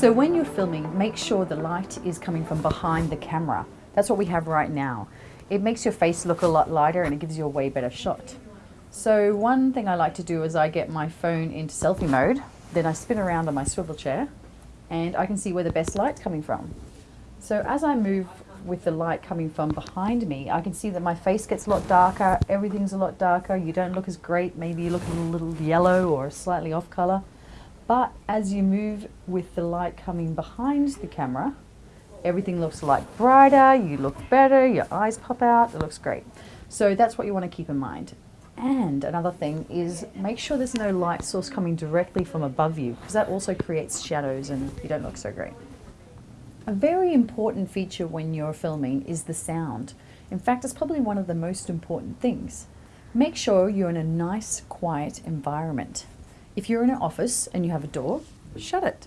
So when you're filming, make sure the light is coming from behind the camera. That's what we have right now. It makes your face look a lot lighter and it gives you a way better shot. So one thing I like to do is I get my phone into selfie mode, then I spin around on my swivel chair and I can see where the best light's coming from. So as I move with the light coming from behind me, I can see that my face gets a lot darker, everything's a lot darker, you don't look as great, maybe you look a little yellow or slightly off color. But as you move with the light coming behind the camera, everything looks like brighter, you look better, your eyes pop out, it looks great. So that's what you want to keep in mind. And another thing is make sure there's no light source coming directly from above you because that also creates shadows and you don't look so great. A very important feature when you're filming is the sound. In fact, it's probably one of the most important things. Make sure you're in a nice, quiet environment. If you're in an office and you have a door, shut it.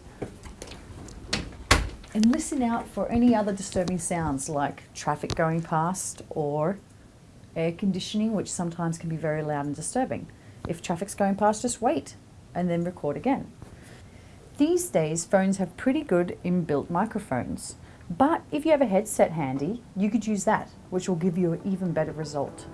And listen out for any other disturbing sounds like traffic going past or air conditioning, which sometimes can be very loud and disturbing. If traffic's going past, just wait and then record again. These days, phones have pretty good inbuilt microphones, but if you have a headset handy, you could use that, which will give you an even better result.